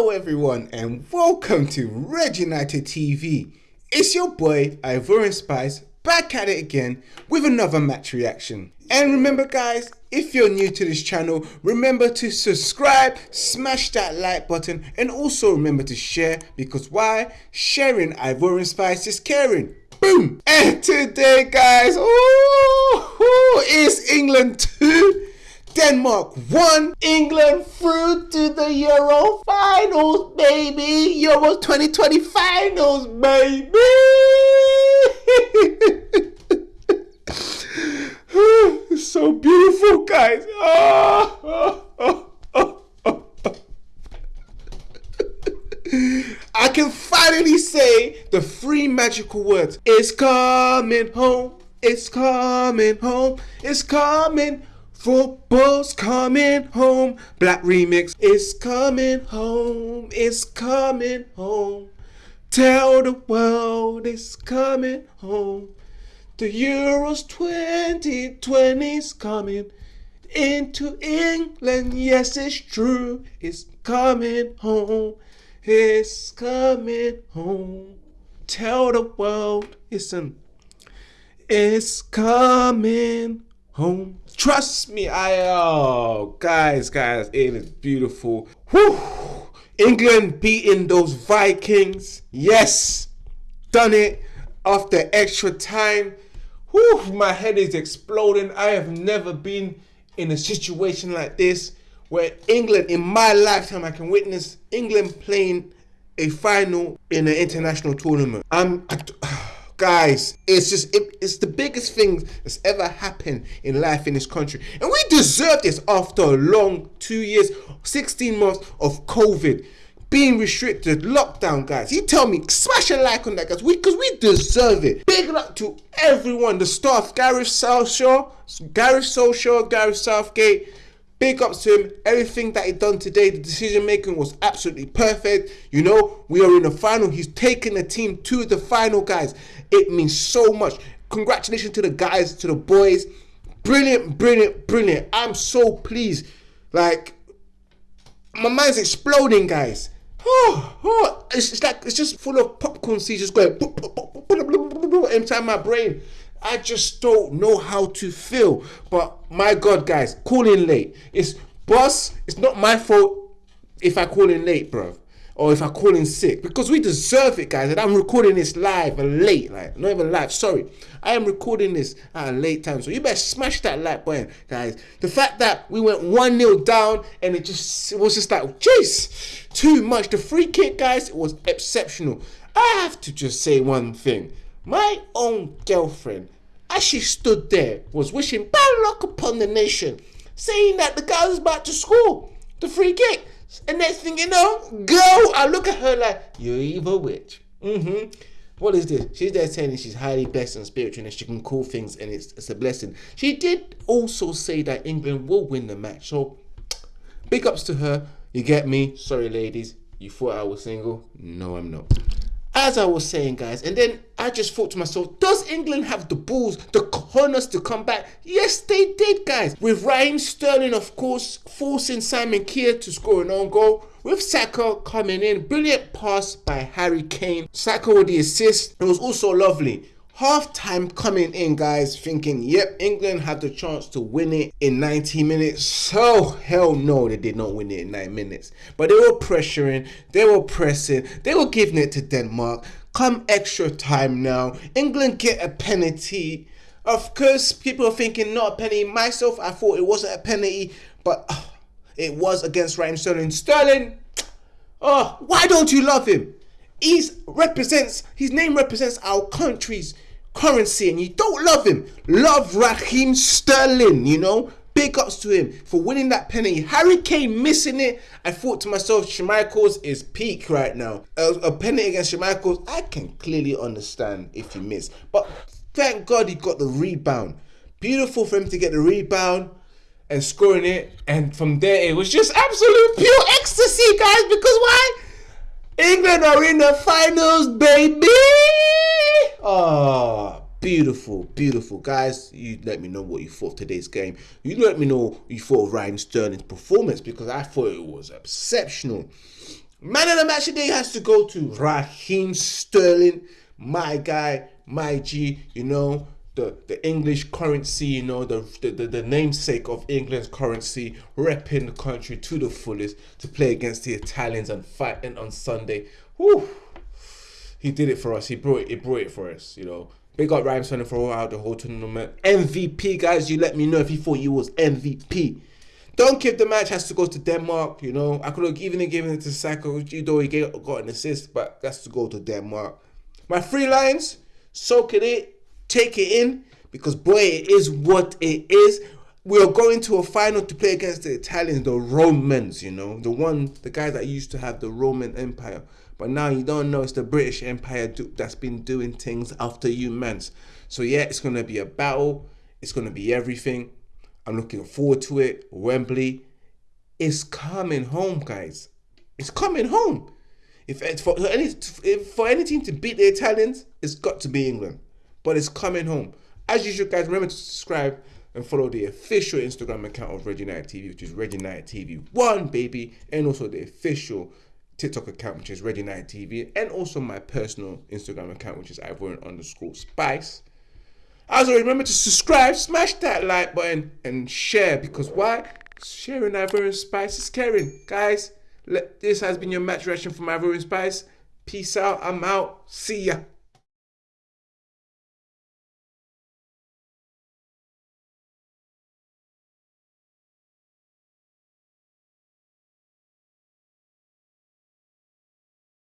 Hello, everyone, and welcome to Red United TV. It's your boy Ivorian Spice back at it again with another match reaction. And remember, guys, if you're new to this channel, remember to subscribe, smash that like button, and also remember to share because why? Sharing Ivorian Spice is caring. Boom! And today, guys, oh, it's England 2 Denmark won. England through to the Euro finals, baby. Euro 2020 finals, baby. so beautiful, guys. Oh, oh, oh, I can finally say the three magical words. It's coming home. It's coming home. It's coming Football's coming home. Black remix is coming home. It's coming home. Tell the world it's coming home. The Euros 2020's coming into England. Yes, it's true. It's coming home. It's coming home. Tell the world, listen, it's coming home. Trust me, I oh guys, guys, it is beautiful. Whew. England beating those Vikings. Yes, done it after extra time. Whew, my head is exploding. I have never been in a situation like this where England, in my lifetime, I can witness England playing a final in an international tournament. I'm. I, guys it's just it, it's the biggest thing that's ever happened in life in this country. And we deserve this after a long two years 16 months of covid being restricted lockdown guys. You tell me smash a like on that guys. Because we, we deserve it. Big luck to everyone the staff gareth southshaw gareth Solskjaer, gareth southgate Big ups to him. Everything that he done today, the decision making was absolutely perfect. You know, we are in the final. He's taken the team to the final, guys. It means so much. Congratulations to the guys, to the boys. Brilliant, brilliant, brilliant. I'm so pleased. Like, my mind's exploding, guys. Oh, oh, it's, it's like it's just full of popcorn seeds just going inside my brain. I just don't know how to feel. But my God, guys, calling late. It's boss. It's not my fault if I call in late, bro, or if I call in sick because we deserve it, guys. And I'm recording this live and late, like not even live. Sorry, I am recording this at a late time, so you better smash that like button, guys. The fact that we went one 0 down and it just it was just like, jeez, too much. The free kick, guys, it was exceptional. I have to just say one thing. My own girlfriend, as she stood there, was wishing bad luck upon the nation, saying that the guy was about to score the free kick. And next thing you know, go! I look at her like, you evil witch. Mm-hmm. What is this? She's there saying she's highly blessed and spiritual and she can call things and it's, it's a blessing. She did also say that England will win the match. So, big ups to her. You get me? Sorry, ladies. You thought I was single? No, I'm not as I was saying, guys, and then I just thought to myself, does England have the balls, the cojones to come back? Yes, they did, guys. With Raheem Sterling, of course, forcing Simon Kjær to score an own goal. With Saka coming in, brilliant pass by Harry Kane. Saka with the assist. It was also lovely half time coming in guys thinking yep england had the chance to win it in 90 minutes. So hell no they did not win it in 9 minutes. But they were pressuring they were pressing they were giving it to denmark. Come extra time now. England get a penalty. Of course people are thinking not a penalty. Myself i thought it wasn't a penalty but uh, it was against Raheem Sterling. Sterling oh why don't you love him? He represents his name represents our country's currency and you don't love him, love Raheem Sterling, you know. Big ups to him for winning that penalty. Harry Kane missing it. I thought to myself, Schmeichels is peak right now. A, a penalty against Schmeichels, I can clearly understand if you miss. But thank God he got the rebound. Beautiful for him to get the rebound and scoring it. And from there, it was just absolute pure ecstasy, guys. Because why? England are in the finals, baby. Oh, beautiful, beautiful. Guys, you let me know what you thought of today's game. You let me know what you thought of Raheem Sterling's performance because I thought it was exceptional. Man of the match today has to go to Raheem Sterling, my guy, my G. You know the the English currency. You know the the, the, the namesake of England's currency, repping the country to the fullest to play against the Italians and fighting on Sunday. Whew. He did it for us. He brought it. He brought it for us. You know. Big up Ryan Sterling for all out the whole tournament. MVP, guys. You let me know if you thought you was MVP. Don't give the match has to go to Denmark. You know, I could have even given it to Saka, though he got an assist, but that's to go to Denmark. My three lines: soak it in, take it in, because boy, it is what it is. We are going to a final to play against the Italians, the Romans. You know, the one, the guys that used to have the Roman Empire, but now you don't know it's the British Empire do, that's been doing things after you, man. So yeah, it's gonna be a battle. It's gonna be everything. I'm looking forward to it. Wembley is coming home, guys. It's coming home. If it's for any if for any team to beat the Italians, it's got to be England. But it's coming home. As usual, guys, remember to subscribe and follow the official Instagram account of Red United TV, which is Red United TV One, baby, and also the official TikTok account, which is Red Night TV, and also my personal Instagram account, which is Ivorian underscore Spice. As always, remember to subscribe, smash that like button, and share because why? Sharing Ivorian Spice is caring. Guys, this has been your match reaction from Ivorian Spice. Peace out. I'm out. See ya.